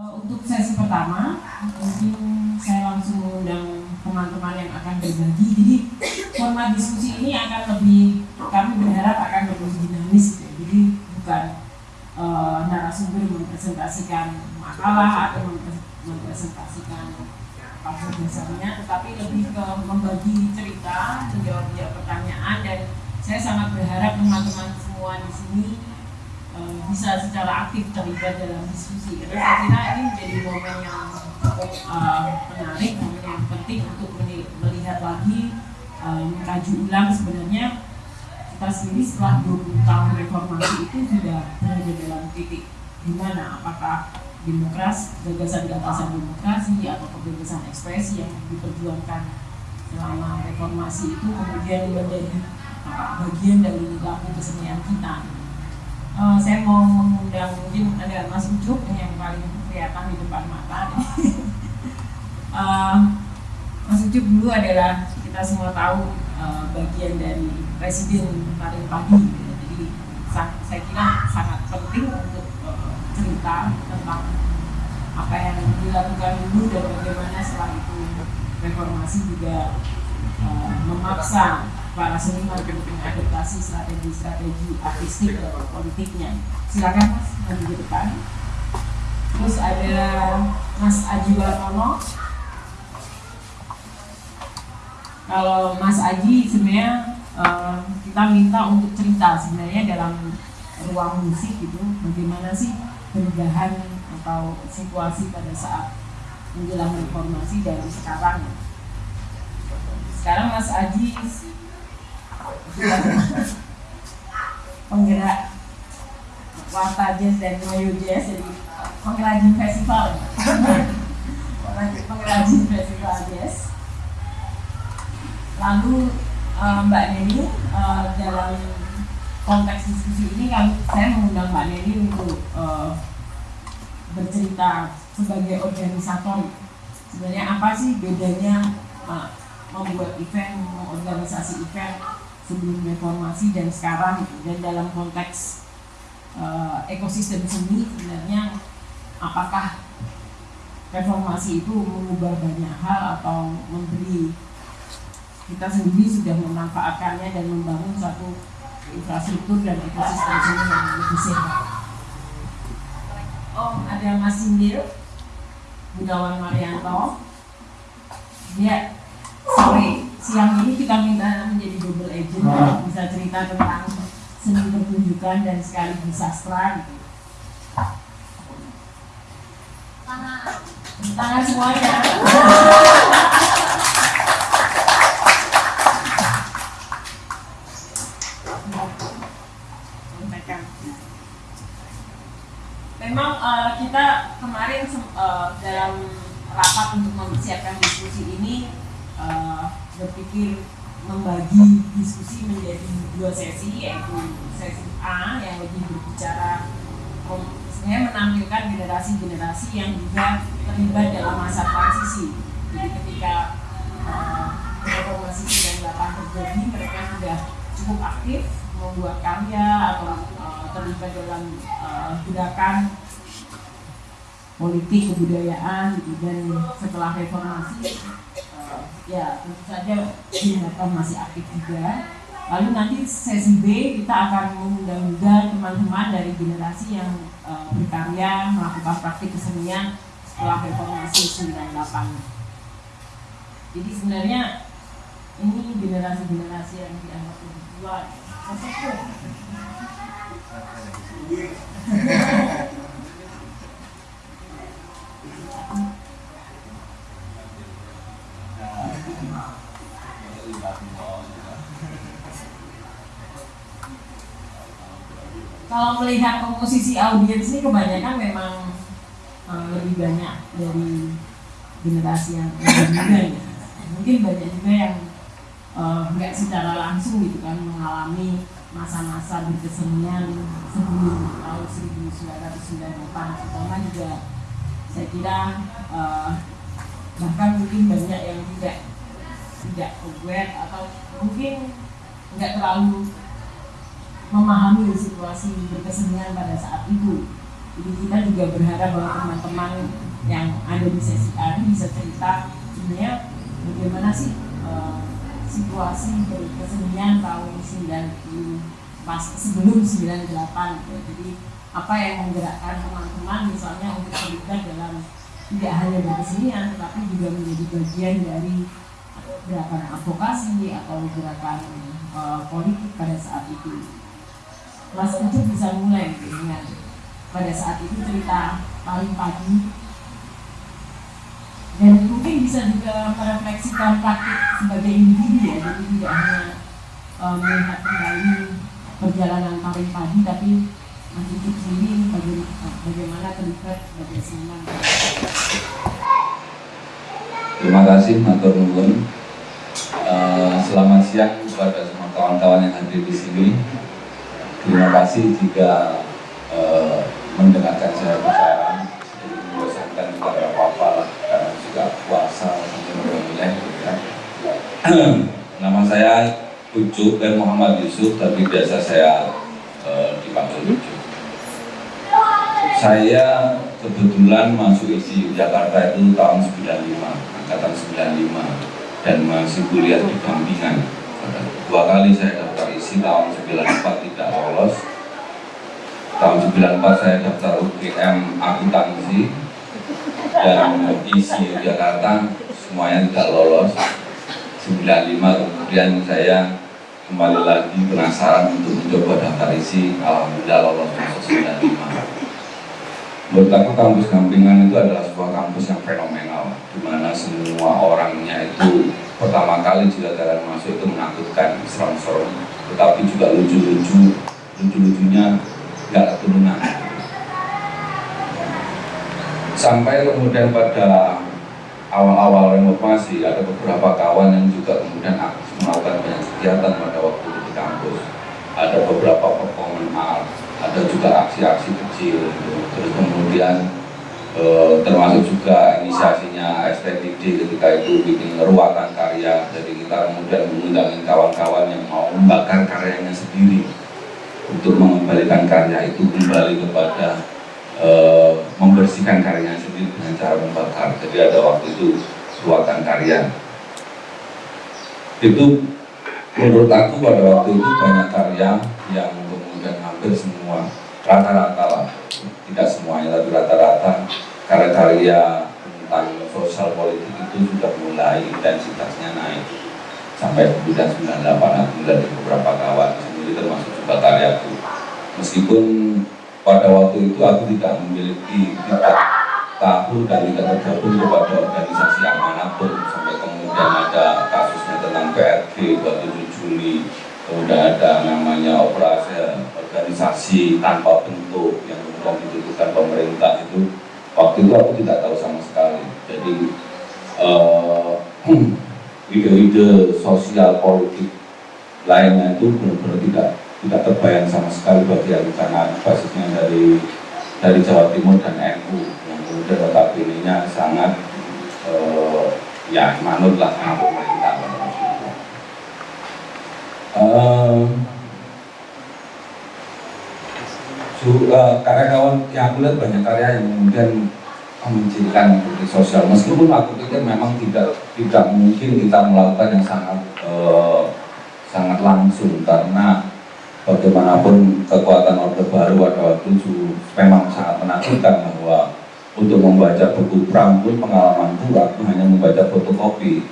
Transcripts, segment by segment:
Uh, untuk sesi pertama, mungkin saya langsung mengundang teman-teman yang akan berbagi. Jadi format diskusi ini akan lebih, kami berharap akan lebih dinamis. Ya. Jadi bukan uh, narasumber mempresentasikan makalah atau mempresentasikan pasal dasarnya, tetapi lebih ke membagi cerita, menjawab-jawab pertanyaan dan saya sangat berharap teman-teman semua di sini Eh, bisa secara aktif terlibat dalam diskusi. Karena saya kira ini menjadi momen yang uh, menarik, momen yang penting untuk melihat lagi, uh, mengkaji ulang sebenarnya. Kita sendiri setelah 20 tahun reformasi itu sudah berada dalam titik di mana apakah demokrasi, gagasan gagasan demokrasi atau kebebasan ekspresi yang diperjuangkan selama reformasi itu kemudian menjadi bagian dari laku kesenian kita uh, saya mau mengundang mungkin ada Mas Ucup yang paling kelihatan di depan mata. uh, Mas Ucup dulu adalah kita semua tahu uh, bagian dari presiden paling pagi. Gitu. Jadi saya kira sangat penting untuk uh, cerita tentang apa yang dilakukan dulu dan bagaimana setelah itu reformasi juga uh, memaksa para seniman untuk mengadaptasi strategi-strategi artistik dan politiknya. Silakan Mas maju ke depan. Terus ada Mas Aji Warnono. Kalau Mas Aji sebenarnya uh, kita minta untuk cerita sebenarnya dalam ruang musik itu bagaimana sih perubahan atau situasi pada saat menjelang reformasi dari sekarang. Sekarang Mas Aji penggerak Warta Jazz dan Mayu Jazz jadi pengrajin festival. Pengrajin festival jazz. Lalu uh, Mbak Neni uh, dalam konteks diskusi ini kan saya mengundang Mbak Neni untuk uh, bercerita sebagai organisator. Sebenarnya apa sih bedanya uh, membuat event, mengorganisasi event sebelum reformasi dan sekarang dan dalam konteks uh, ekosistem seni sebenarnya apakah reformasi itu mengubah banyak hal atau memberi kita sendiri sudah memanfaatkannya dan membangun satu infrastruktur dan ekosistem seni yang lebih sehat. Oh, ada Mas Sindir, Budawan Marianto. Dia sore siang ini kita minta menjadi double agent nah. bisa cerita tentang seni pertunjukan dan sekaligus sastra gitu. Tangan. Tangan semuanya. Memang uh, kita kemarin uh, dalam rapat untuk mempersiapkan diskusi ini uh, berpikir membagi diskusi menjadi dua sesi yaitu sesi A yang lebih berbicara sebenarnya menampilkan generasi-generasi yang juga terlibat dalam masa transisi. Jadi ketika uh, reformasi 98 terjadi mereka sudah cukup aktif membuat karya atau uh, terlibat dalam uh, gerakan politik kebudayaan dan setelah reformasi ya tentu saja diharapkan masih aktif juga. Lalu nanti sesi B kita akan mengundang juga teman-teman dari generasi yang uh, berkarya melakukan praktik kesenian setelah reformasi 98. Jadi sebenarnya ini generasi-generasi yang dianggap lebih tua. kalau melihat komposisi audiens ini kebanyakan memang uh, lebih banyak dari generasi yang lebih muda ya. Mungkin banyak juga yang uh, nggak secara langsung gitu kan mengalami masa-masa berkesenian sebelum tahun 1998 terutama juga saya kira uh, bahkan mungkin banyak yang tidak tidak aware atau mungkin nggak terlalu memahami situasi berkesenian pada saat itu. jadi kita juga berharap bahwa teman-teman yang ada di sesi ini bisa cerita sebenarnya bagaimana sih uh, situasi kesenian tahun 90 pas sebelum 98 gitu. jadi apa yang menggerakkan teman-teman misalnya untuk terlibat dalam tidak hanya berkesenian tetapi juga menjadi bagian dari gerakan advokasi atau gerakan uh, politik pada saat itu. Mas Ucup bisa mulai dengan pada saat itu cerita paling pagi. Dan mungkin bisa juga merefleksikan praktik sebagai individu ya jadi tidak hanya uh, melihat kembali perjalanan paling pagi tapi Mas Ucup sendiri bagaimana terlibat sebagai seniman Terima kasih Matur Nuwun. Uh, selamat siang kepada semua kawan-kawan yang hadir di sini. Terima kasih jika uh, mendengarkan saya bicara jadi membosankan juga apa-apa lah karena juga puasa sampai mulai ya. nama saya Ucup dan Muhammad Yusuf tapi biasa saya uh, dipanggil Ucup saya kebetulan masuk isi Jakarta itu tahun 95 angkatan 95 dan masih kuliah di Gampingan dua kali saya daftar isi tahun 94 tidak lolos. Tahun 94 saya daftar UGM akuntansi dan isi Jakarta semuanya tidak lolos. 95 kemudian saya kembali lagi penasaran untuk mencoba daftar isi. Alhamdulillah lolos masuk 95 menurut aku kampus Gampingan itu adalah sebuah kampus yang fenomenal di mana semua orangnya itu pertama kali jika kalian masuk itu menakutkan serem-serem. Tetapi juga lucu-lucu lucu-lucunya nggak keturunan. Sampai kemudian pada awal-awal reformasi ada beberapa kawan yang juga kemudian melakukan banyak kegiatan pada waktu di kampus. Ada beberapa performance art ada juga aksi-aksi kecil gitu. terus kemudian e, termasuk juga inisiasinya STTD ketika itu bikin ruatan karya jadi kita kemudian mengundang kawan-kawan yang mau membakar karyanya sendiri untuk mengembalikan karya itu kembali kepada e, membersihkan karyanya sendiri dengan cara membakar. Jadi ada waktu itu ruatan karya. Itu menurut aku pada waktu itu banyak karya yang kemudian hampir semua rata-rata lah, tidak semuanya tapi rata-rata. Karya-karya tentang sosial politik itu sudah mulai intensitasnya naik. Sampai kemudian 98 aku dari beberapa kawan sendiri termasuk juga karyaku meskipun pada waktu itu aku tidak memiliki tidak tahu dan tidak tergabung kepada organisasi yang mana pun sampai kemudian ada kasusnya tentang PRG 27 Juli kemudian ada namanya operasi organisasi tanpa bentuk yang kemudian ditentukan pemerintah itu waktu itu aku tidak tahu sama sekali. Jadi uh, ide-ide sosial politik lainnya itu benar-benar tidak tidak terbayang sama sekali bagi aku karena basisnya dari dari Jawa Timur dan NU yang kemudian notabene sangat uh, ya manut lah sama pemerintah. Uh, uh, karya-kawan yang aku lihat banyak karya yang kemudian mencirikan politik sosial. Meskipun aku pikir memang tidak tidak mungkin kita melakukan yang sangat uh, sangat langsung. Karena bagaimanapun kekuatan orde baru pada waktu itu memang sangat menakutkan bahwa untuk membaca buku perang pun pengalamanku aku hanya membaca fotokopi.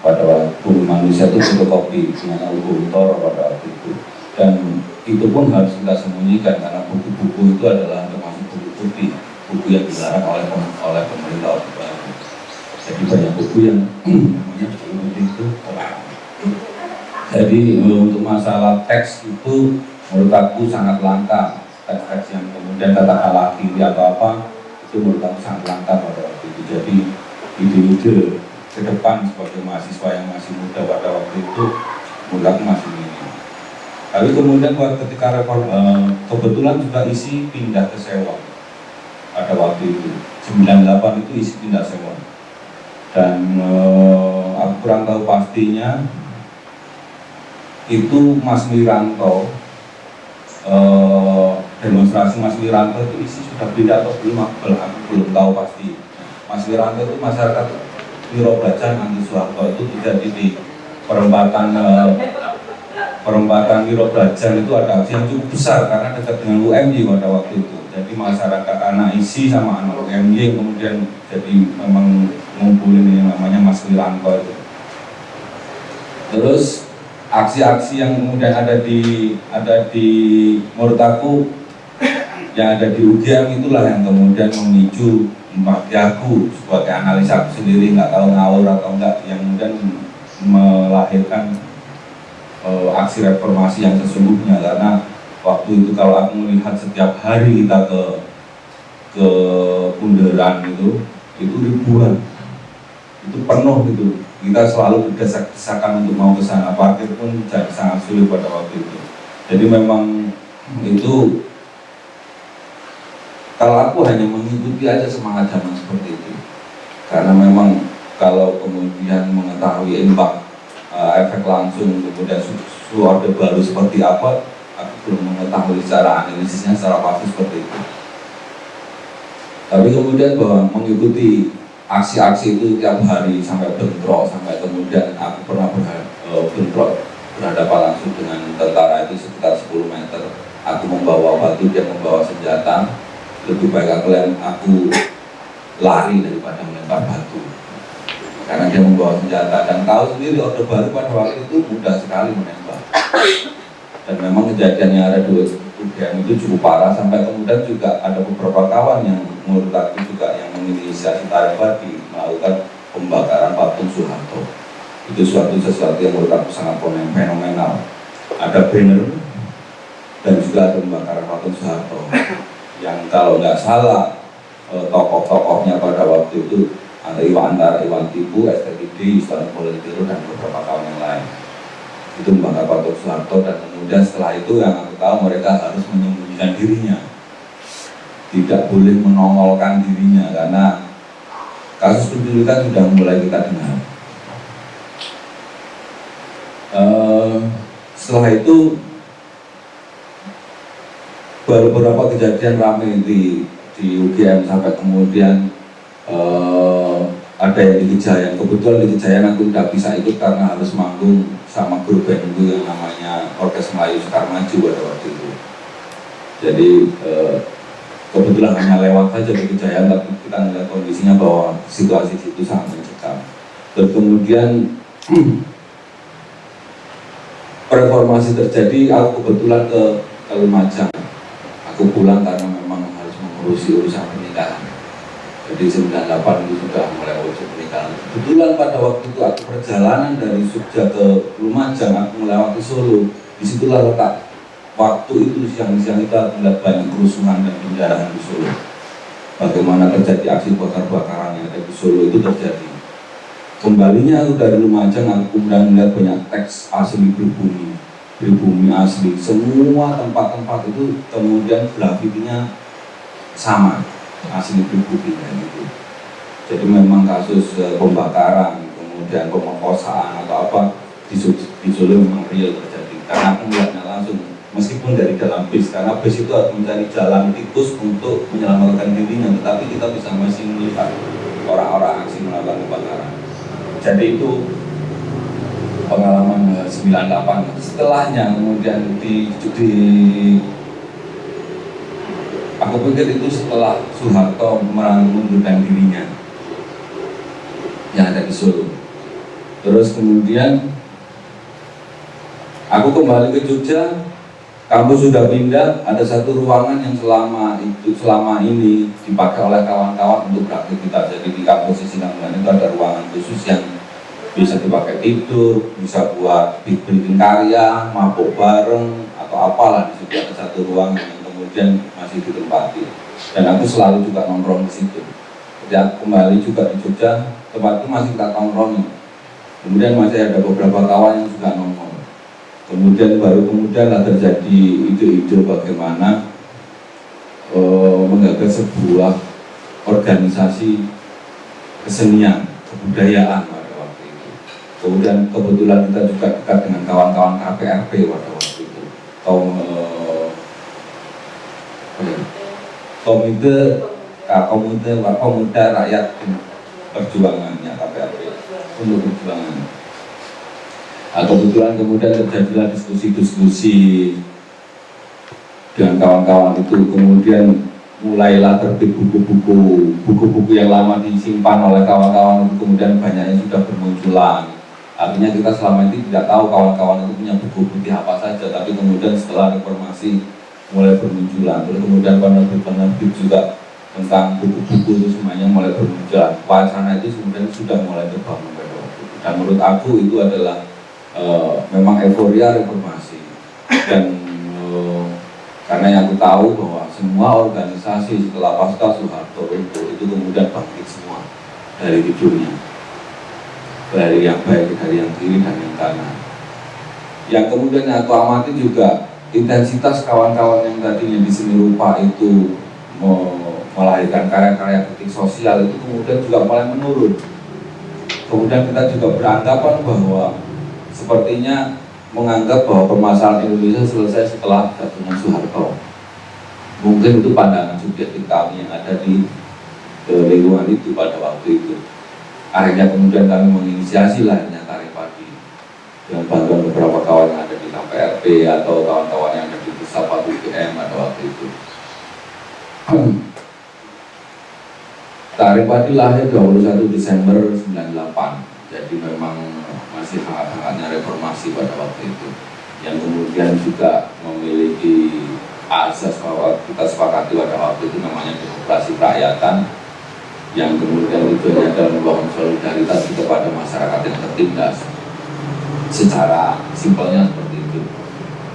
Pada waktu manusia itu fotokopi dengan Algo pada waktu itu dan itu pun harus kita sembunyikan karena buku-buku itu adalah termasuk buku putih buku yang dilarang oleh oleh pemerintah Orde Baru. Jadi banyak buku yang namanya buku itu Jadi untuk masalah teks itu menurut aku sangat langka teks-teks yang kemudian katakanlah kiri atau apa itu menurut aku sangat langka pada waktu itu. Jadi ide-ide ke depan sebagai mahasiswa yang masih muda pada waktu itu menurut aku masih Tapi kemudian ketika reform, eh, kebetulan juga isi pindah ke sewa pada waktu itu 98 itu isi tindak sewa dan uh, aku kurang tahu pastinya itu Mas Wiranto uh, demonstrasi Mas Wiranto itu isi sudah pindah atau belum aku belum tahu pasti. Mas Wiranto itu masyarakat Wiro Bacan anti Soeharto itu terjadi di perempatan eh, perempatan Wiro Brajan itu ada aksi yang cukup besar karena dekat dengan UMY pada waktu itu. Jadi masyarakat anak isi sama anak UMY kemudian jadi memang ngumpulin yang namanya Mas Wiranto itu. Terus aksi-aksi yang kemudian ada di ada di menurut yang ada di UGM itulah yang kemudian memicu bagi aku sebagai analisa aku sendiri nggak tahu ngawur atau enggak yang kemudian melahirkan uh, aksi reformasi yang sesungguhnya. Karena waktu itu kalau aku melihat setiap hari kita ke ke bundaran itu itu ribuan. Itu penuh gitu. Kita selalu berdesak-desakan untuk mau ke sana. Parkir pun sangat sulit pada waktu itu. Jadi memang itu kalau aku hanya mengikuti aja semangat zaman seperti itu. Karena memang kalau kemudian mengetahui impact uh, efek langsung kemudian su suara baru seperti apa aku belum mengetahui secara analisisnya secara pasti seperti itu. Tapi kemudian bahwa mengikuti aksi-aksi itu tiap hari sampai bentrok sampai kemudian aku pernah uh, bentrok berhadapan langsung dengan tentara itu sekitar 10 meter. Aku membawa batu dia membawa senjata. Lebih baik aku, aku lari daripada melempar batu karena dia membawa senjata dan tahu sendiri orde baru pada waktu itu mudah sekali menembak. Dan memang kejadian yang ada dua UGM itu cukup parah. Sampai kemudian juga ada beberapa kawan yang menurut aku juga yang menginisiasi tarik Badi melakukan pembakaran patung Soeharto. Itu suatu sesuatu yang menurut aku sangat fenomenal. Ada banner dan juga ada pembakaran patung Soeharto. Yang kalau nggak salah eh, tokoh-tokohnya pada waktu itu Iwan antara Iwan Tibu, STGD, Islam Politiro dan beberapa kawan yang lain. Itu membakar patung Soeharto dan kemudian setelah itu yang aku tahu mereka harus menyembunyikan dirinya. Tidak boleh menongolkan dirinya karena kasus penculikan sudah mulai kita dengar. Uh, setelah itu baru beberapa kejadian ramai di di UGM sampai kemudian uh, ada yang di Kejayaan kebetulan di Kejayaan aku tidak bisa ikut karena harus manggung sama grup band itu yang namanya Orkes Melayu Sukarmaju pada waktu itu. Jadi uh, kebetulan hanya lewat saja di tapi kita melihat kondisinya bahwa situasi itu sangat mencekam. Dan kemudian reformasi terjadi aku kebetulan ke, Lumajang aku pulang karena memang harus mengurusi urusan pernikahan jadi 98 itu sudah mulai urus pernikahan kebetulan pada waktu itu aku perjalanan dari Jogja ke Lumajang aku melewati Solo. Di situlah letak waktu itu siang-siang aku melihat banyak kerusuhan dan penjarahan di Solo. Bagaimana terjadi aksi bakar-bakaran yang ada di Solo itu terjadi. Kembalinya aku dari Lumajang aku kemudian melihat banyak teks asli pribumi pribumi asli. Semua tempat-tempat itu kemudian grafitinya sama asli pribumi gitu. Jadi memang kasus uh, pembakaran kemudian pemerkosaan atau apa di, di Solo memang real terjadi. Karena aku melihatnya langsung meskipun dari dalam bis karena bis itu harus mencari jalan tikus untuk menyelamatkan dirinya tetapi kita bisa masih melihat orang-orang aksi melakukan pembakaran. Jadi itu pengalaman 98 setelahnya kemudian di, di aku pikir itu setelah Soeharto mengundurkan dirinya yang ada di Solo. Terus kemudian aku kembali ke Jogja. Kampus sudah pindah ada satu ruangan yang selama itu selama ini dipakai oleh kawan-kawan untuk beraktivitas. Jadi di kampus Sisingamangaraja itu ada ruangan khusus yang bisa dipakai tidur, bisa buat bikin karya, mabuk bareng atau apalah di situ ada satu ruang yang kemudian masih ditempati. Dan aku selalu juga nongkrong di situ. Jadi aku kembali juga di Jogja, tempat itu masih kita nongkrong. Kemudian masih ada beberapa kawan yang juga nongkrong. Kemudian baru kemudian lah terjadi ide-ide bagaimana uh, menggagas sebuah organisasi kesenian, kebudayaan kemudian kebetulan kita juga dekat dengan kawan-kawan KPRP pada waktu itu kaum eh, komite uh, komite pemuda rakyat perjuangannya KPRP untuk perjuangan. Nah, kebetulan kemudian terjadilah diskusi-diskusi dengan kawan-kawan itu. Kemudian mulailah terbit buku-buku buku-buku yang lama disimpan oleh kawan-kawan itu. Kemudian banyaknya sudah bermunculan. Artinya kita selama ini tidak tahu kawan-kawan itu punya buku putih apa saja. Tapi kemudian setelah reformasi mulai bermunculan. Terus kemudian penerbit-penerbit juga tentang buku-buku itu semuanya mulai bermunculan. Wacana itu kemudian sudah mulai terbangun dan menurut aku itu adalah e, memang euforia reformasi. Dan e, karena yang aku tahu bahwa semua organisasi setelah pasca Soeharto itu itu kemudian bangkit semua dari tidurnya. Dari yang baik dari yang kiri dan yang kanan. Yang kemudian yang aku amati juga intensitas kawan-kawan yang tadinya di seni rupa itu melahirkan karya-karya kritik sosial itu kemudian juga mulai menurun. Kemudian kita juga beranggapan bahwa sepertinya menganggap bahwa permasalahan Indonesia selesai setelah jatuhnya Soeharto. Mungkin itu pandangan subjektif kami yang ada di lingkungan itu pada waktu itu. Akhirnya kemudian kami menginisiasi Padi dengan bantuan beberapa kawan yang ada di KPRP atau kawan-kawan yang ada di pusat UGM pada waktu itu. Tarik Padi lahir 21 Desember 98 jadi memang masih hangat-hangatnya reformasi pada waktu itu. Yang kemudian juga memiliki asas bahwa kita sepakati pada waktu itu namanya demokrasi kerakyatan yang kemudian tujuannya adalah membangun solidaritas kepada masyarakat yang tertindas secara simpelnya seperti itu.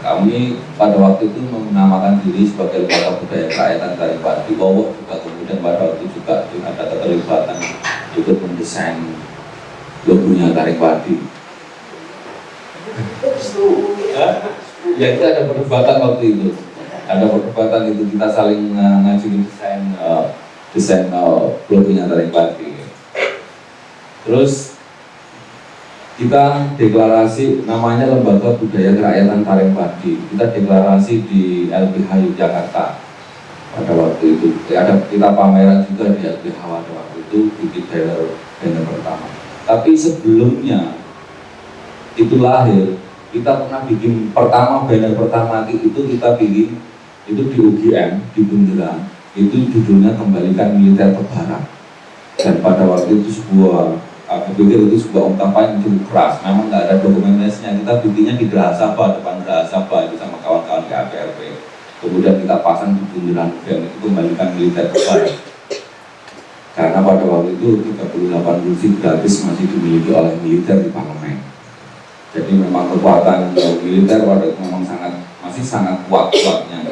Kami pada waktu itu menamakan diri sebagai lembaga budaya kerakyatan dari Padi Bowo juga kemudian pada waktu itu juga ada keterlibatan ikut mendesain logonya Tarik Padi ya itu ada perdebatan waktu itu. Ada perdebatan itu kita saling ngajuin desain uh, desain uh, logonya Tarik Padi terus kita deklarasi namanya Lembaga Budaya Kerakyatan Taring Padi kita deklarasi di LBH Yogyakarta pada waktu itu. Ada kita pameran juga di LBH pada waktu itu bikin banner banner pertama. Tapi sebelumnya itu lahir kita pernah bikin pertama banner pertama itu kita bikin itu di UGM di Bundaran itu judulnya kembalikan militer ke barat. Dan pada waktu itu sebuah aku pikir itu sebuah ungkapan yang cukup keras. Memang nggak ada dokumentasinya. Kita bikinnya di Gerahasaba depan Gerahasaba itu sama kawan-kawan ke APRP kemudian kita pasang di bundaran UGM itu kembalikan militer barat karena pada waktu itu 38 kursi gratis masih dimiliki oleh militer di parlemen. Jadi memang kekuatan militer pada memang sangat masih sangat kuat kuatnya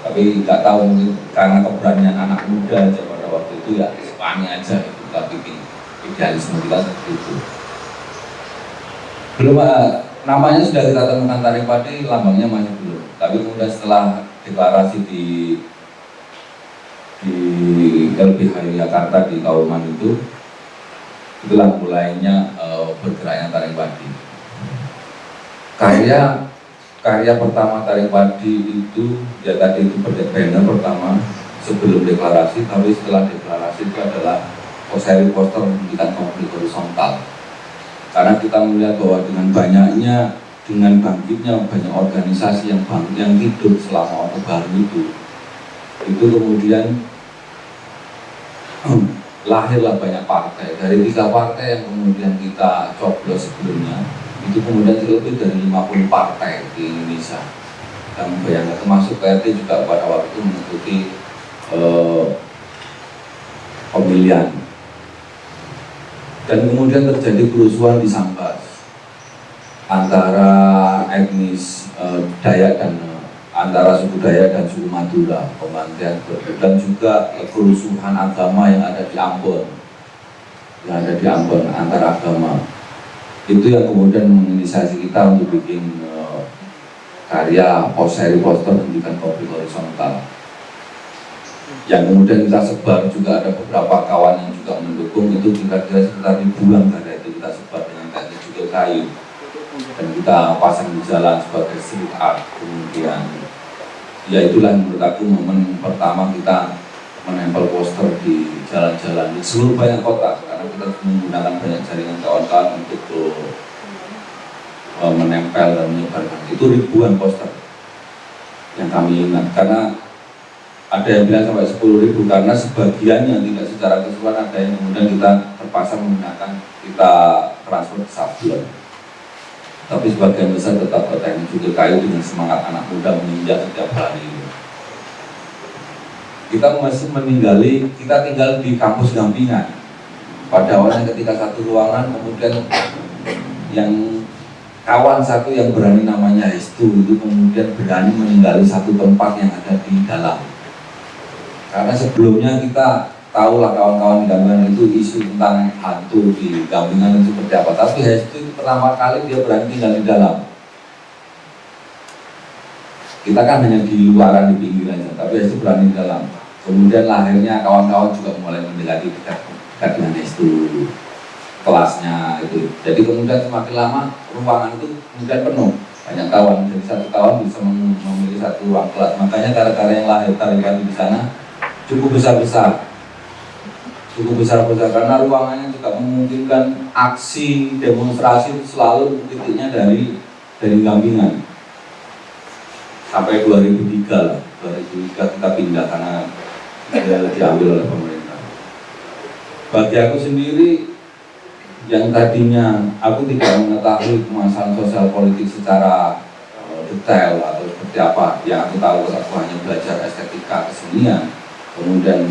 tapi nggak tahu karena keberanian anak muda aja pada waktu itu ya Spani aja itu kita bikin idealisme kita seperti itu. Belum uh, namanya sudah kita temukan tarik padi lambangnya masih belum. Tapi kemudian setelah deklarasi di di LBH Jakarta di Kauman itu itulah mulainya uh, bergeraknya tarik padi. Karya karya pertama tarik padi itu ya tadi itu banner pertama sebelum deklarasi tapi setelah deklarasi itu adalah seri poster memberikan konflik horizontal karena kita melihat bahwa dengan banyaknya dengan bangkitnya banyak organisasi yang bangkit yang hidup selama Orde Baru itu itu kemudian lahirlah banyak partai. Dari tiga partai yang kemudian kita coblos sebelumnya itu kemudian lebih dari 50 partai di Indonesia. Dan bayangkan termasuk PRT juga pada waktu mengikuti eh, pemilihan dan kemudian terjadi kerusuhan di Sambas antara etnis eh, Dayak dan eh, antara suku Dayak dan suku Madura pemantian dan juga kerusuhan agama yang ada di Ambon yang ada di Ambon antara agama. Itu yang kemudian menginisiasi kita untuk bikin uh, karya seri poster pendidikan konflik horizontal yang kemudian kita sebar juga ada beberapa kawan yang juga mendukung itu kira-kira sekitar ribuan karya itu kita sebar dengan teknik juga kayu. Dan kita pasang di jalan sebagai street art kemudian. Ya itulah menurut aku momen pertama kita menempel poster di jalan-jalan di seluruh banyak kota. Karena kita menggunakan banyak jaringan kawan-kawan untuk uh, menempel dan menyebarkan. Itu ribuan poster yang kami ingat. Karena ada yang bilang sampai 10 ribu karena sebagian yang tidak secara keseluruhan ada yang kemudian kita terpaksa menggunakan kita transfer ke sablon. Tapi sebagian besar tetap berteknik juga kayu dengan semangat anak muda menginjak setiap hari. Kita masih meninggali kita tinggal di kampus Gampingan. Pada awalnya ketika satu ruangan kemudian yang kawan satu yang berani namanya Hestu itu kemudian berani meninggali satu tempat yang ada di dalam karena sebelumnya kita tahu lah kawan-kawan Gampingan itu isu tentang hantu di Gampingan itu seperti apa. Tapi Hestu itu pertama kali dia berani tinggal di dalam. Kita kan hanya di luaran di pinggiran tapi Hestu berani di dalam. Kemudian lahirnya kawan-kawan juga mulai mendekati dekat, dengan itu kelasnya itu. Jadi kemudian semakin lama ruangan itu kemudian penuh. Banyak kawan jadi satu kawan bisa memiliki satu ruang kelas. Makanya cara-cara yang lahir tarikan di sana cukup besar-besar. Cukup besar-besar karena ruangannya juga memungkinkan aksi demonstrasi selalu titiknya dari dari gampingan sampai 2003 lah 2003 kita pindah karena diambil oleh pemerintah. Bagi aku sendiri yang tadinya aku tidak mengetahui kemasan sosial politik secara uh, detail atau seperti apa yang aku tahu aku hanya belajar estetika kesenian kemudian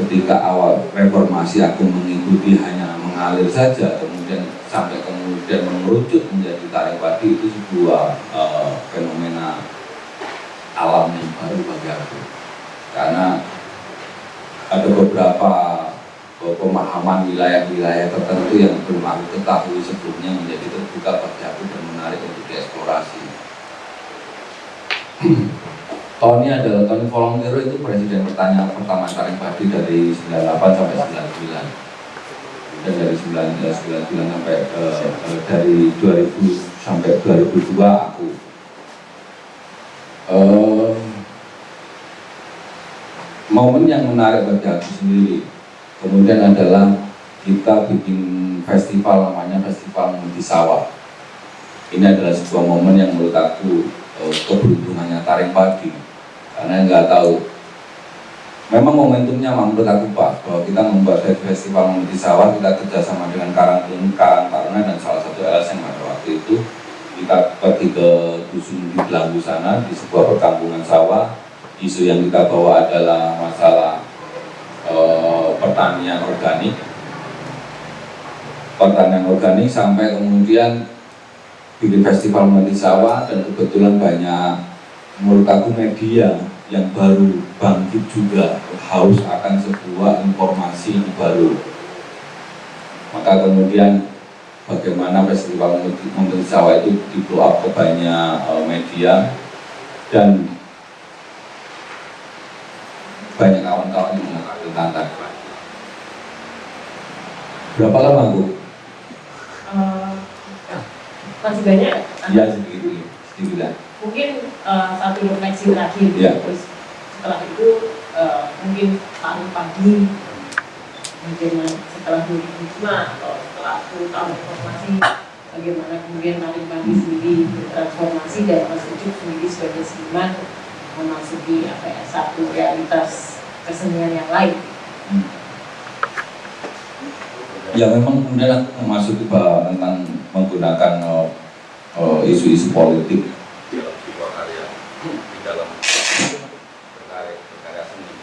ketika awal reformasi aku mengikuti hanya mengalir saja kemudian sampai kemudian mengerucut menjadi tarik padi itu sebuah uh, fenomena alam yang baru bagi aku karena ada beberapa eh, pemahaman wilayah-wilayah tertentu yang belum aku ketahui sebelumnya menjadi terbuka bagi aku dan menarik untuk dieksplorasi. tahun ini adalah tahun volunteer itu presiden pertanyaan pertama kali Badi dari 98 sampai 99 dan dari 1999 sampai uh, uh, dari 2000 sampai 2002 aku. Uh, momen yang menarik bagi aku sendiri kemudian adalah kita bikin festival namanya festival di sawah. Ini adalah sebuah momen yang menurut aku keberuntungannya taring padi karena nggak tahu. Memang momentumnya menurut aku pas bahwa kita membuat festival di sawah kita kerjasama dengan Karang Karang Taruna dan salah satu LSM pada waktu itu. Kita pergi ke dusun di Belanggu sana di sebuah perkampungan sawah. Isu yang kita bawa adalah masalah e, pertanian organik. Pertanian organik sampai kemudian bikin festival mati sawah dan kebetulan banyak menurut aku media yang baru bangkit juga haus akan sebuah informasi yang baru maka kemudian bagaimana festival mati sawah itu di blow up ke banyak e, media dan banyak kawan-kawan yang mengatakan tantang. Berapa lama Bu? Uh, masih banyak? Iya sedikit, sedikit Mungkin uh, satu refleksi terakhir. Ya. Terus setelah itu uh, mungkin tahun pagi, mungkin setelah 2005 atau setelah 10 tahun reformasi, bagaimana kemudian tarik pagi sendiri bertransformasi dan Mas Ucup sendiri sebagai seniman memasuki apa ya satu realitas kesenian yang lain. Ya memang kemudian aku memasuki tentang menggunakan uh, uh, isu-isu politik dalam sebuah karya di dalam berkarya, berkarya seni.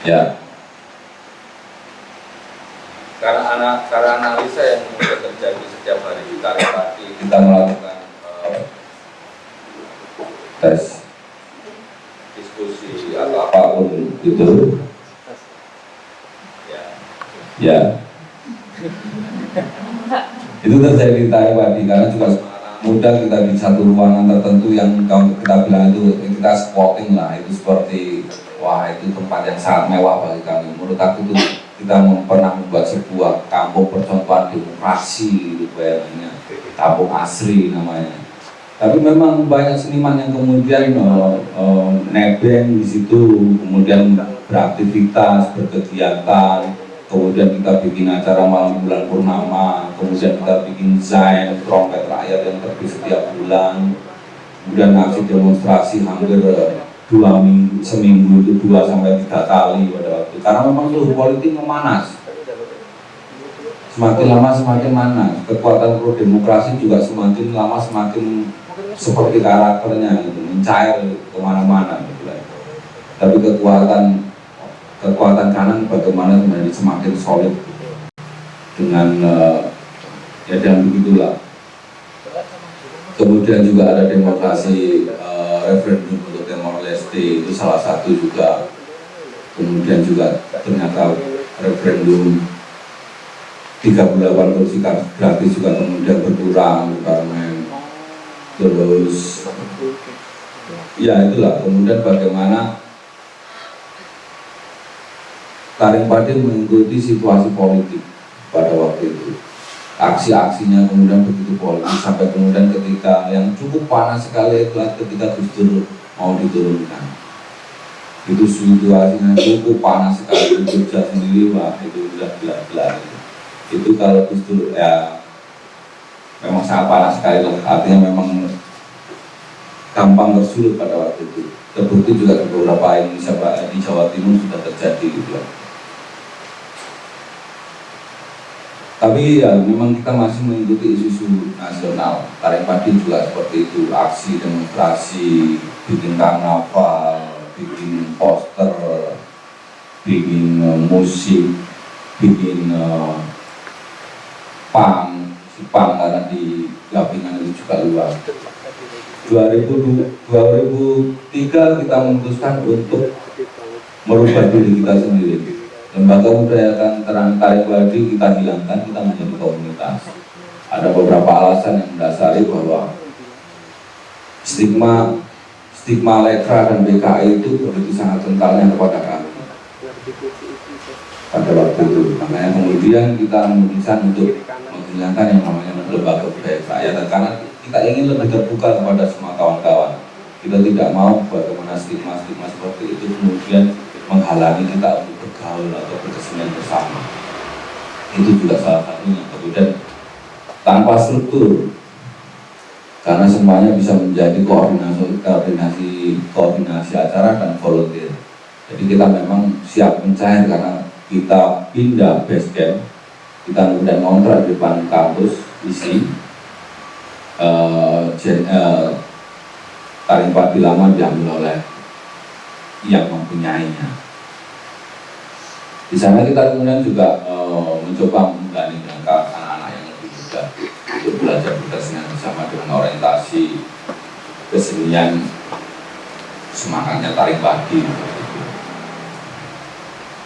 Ya. Karena anak karena analisa yang terjadi setiap hari di karya pagi kita melakukan tes. diskusi atau apa pun itu. Ya. Ya. Itu terjadi di Taiwan karena juga mudah kita di satu ruangan tertentu yang kita bilang itu kita spotting lah itu seperti wah itu tempat yang sangat mewah bagi kami. Menurut aku itu kita pernah membuat sebuah kampung percontohan demokrasi itu bayangannya kampung asri namanya. Tapi memang banyak seniman yang kemudian uh, uh, nebeng di situ kemudian beraktivitas berkegiatan kemudian kita bikin acara malam bulan purnama kemudian kita bikin zain trompet rakyat yang terbit setiap bulan kemudian aksi demonstrasi hampir dua minggu seminggu itu dua sampai tiga kali pada waktu karena memang suhu politik memanas semakin lama semakin mana kekuatan pro demokrasi juga semakin lama semakin seperti karakternya gitu, mencair ke mana-mana gitu. Tapi kekuatan kekuatan kanan bagaimana menjadi semakin solid dengan uh, ya dan begitulah. Kemudian juga ada demokrasi uh, referendum itu salah satu juga. Kemudian juga ternyata referendum 38 kursi gratis juga kemudian berkurang parlemen terus ya itulah kemudian bagaimana Taring Padi mengikuti situasi politik pada waktu itu aksi-aksinya kemudian begitu politik sampai kemudian ketika yang cukup panas sekali itu ketika Gus Dur mau diturunkan. Itu situasinya cukup panas sekali. Jogja sendiri wah itu sudah gelap-gelap itu kalau Dur ya memang sangat panas sekali lah. Artinya memang gampang tersulut pada waktu itu. Terbukti juga di beberapa Indonesia di Jawa Timur sudah terjadi gitu tapi ya memang kita masih mengikuti isu-isu nasional. Tarik padi juga seperti itu aksi demonstrasi bikin karnaval bikin poster bikin uh, musik bikin uh, pang Jepang karena di Lapingan itu juga luas. 2003 kita memutuskan untuk merubah diri kita sendiri. Lembaga budaya terang tarik wadi kita hilangkan kita menjadi komunitas. Ada beberapa alasan yang mendasari bahwa stigma stigma lekra dan BKI itu begitu sangat kentalnya kepada kami. Pada waktu itu. Makanya kemudian kita memutuskan untuk menghilangkan yang namanya lembaga budaya rakyat. Karena kita ingin lebih terbuka kepada semua kawan-kawan. Kita tidak mau bagaimana stigma-stigma seperti itu kemudian menghalangi kita untuk bergaul atau berkesenian bersama. Itu juga salah satunya. Kemudian tanpa struktur karena semuanya bisa menjadi koordinasi koordinasi koordinasi acara dan volunteer. Jadi kita memang siap mencair karena kita pindah base camp kita kemudian ngontrak di depan kampus isi uh, uh, lama diambil oleh yang mempunyainya. Di sana kita kemudian juga uh, mencoba menggandeng dengan anak-anak yang lebih muda untuk belajar berkesenian bersama dengan orientasi kesenian semangatnya taring padi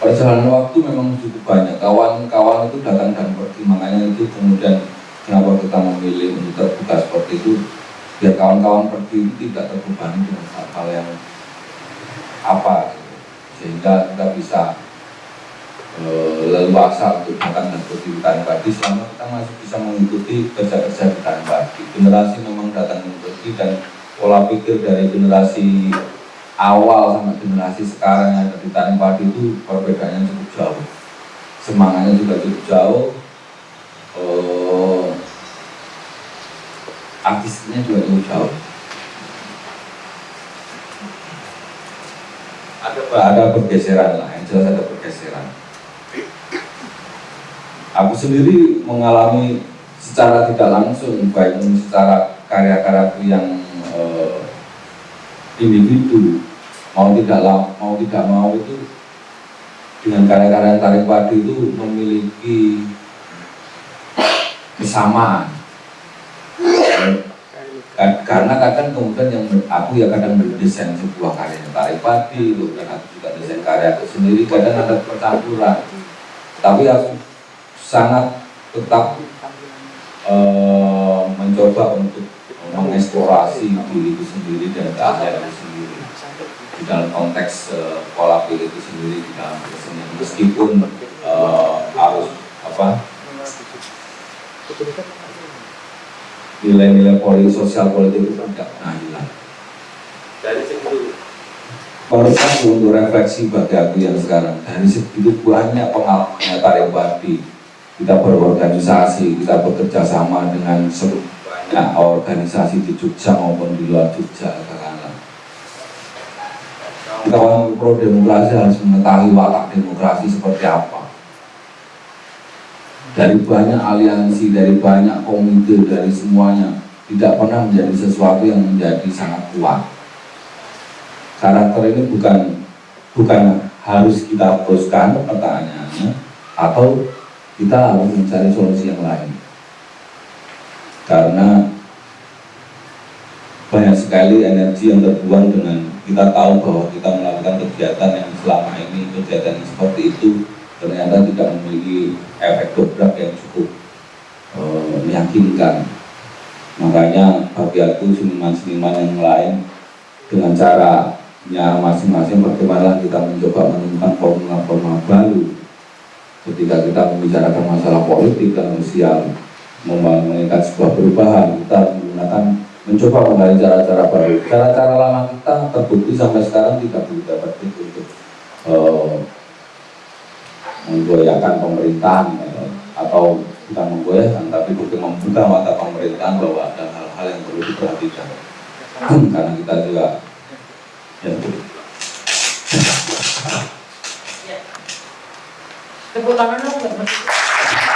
perjalanan waktu memang cukup banyak. Kawan-kawan itu datang dan pergi makanya itu kemudian kenapa kita memilih untuk terbuka seperti itu? Biar kawan-kawan pergi itu tidak terbebani dengan hal-hal yang apa sehingga kita bisa leluasa untuk dan pergi di Padi. Selama kita masih bisa mengikuti kerja-kerja di Padi. Generasi memang datang pergi dan pola pikir dari generasi awal sama generasi sekarang yang ada di Tanjung Padi itu perbedaannya cukup jauh. Semangatnya juga cukup jauh. Uh, artisnya juga cukup jauh. Ada ada pergeseran lah yang jelas ada pergeseran aku sendiri mengalami secara tidak langsung baik secara karya-karyaku yang uh, individu mau tidak mau tidak mau itu dengan karya-karya tarik padi itu memiliki kesamaan. Karena kadang kemudian yang aku ya kadang mendesain sebuah karya tarik padi dan aku juga desain karya aku sendiri kadang ada percampuran. Tapi aku sangat tetap uh, mencoba untuk mengeksplorasi diriku sendiri dan karya itu sendiri. Di dalam konteks uh, pola pikir itu sendiri di dalam kesenian. Meskipun uh, harus apa nilai-nilai politik sosial politik itu kan tidak pernah hilang. Dari situ satu untuk refleksi bagi aku yang sekarang dari segitu banyak pengalaman tarik badi kita berorganisasi, kita bekerja sama dengan banyak organisasi di Jogja maupun di luar Jogja katakanlah. Kawan pro demokrasi harus mengetahui watak demokrasi seperti apa. Dari banyak aliansi, dari banyak komite, dari semuanya tidak pernah menjadi sesuatu yang menjadi sangat kuat karakter ini bukan bukan harus kita teruskan pertanyaannya atau kita harus mencari solusi yang lain. Karena banyak sekali energi yang terbuang dengan kita tahu bahwa kita melakukan kegiatan yang selama ini kegiatan yang seperti itu ternyata tidak memiliki efek dobrak yang cukup eh, meyakinkan. Makanya bagi aku seniman-seniman yang lain dengan caranya masing-masing bagaimana kita mencoba menemukan formula-formula baru ketika kita membicarakan masalah politik dan sosial menginginkan sebuah perubahan kita menggunakan mencoba menggali cara-cara baru. Cara-cara lama kita terbukti sampai sekarang tidak begitu efektif untuk eh, menggoyahkan pemerintahan eh, atau bukan menggoyahkan tapi untuk membuka mata pemerintahan bahwa ada hal-hal yang perlu diperhatikan. Karena kita juga ya, Depois dá meu nome.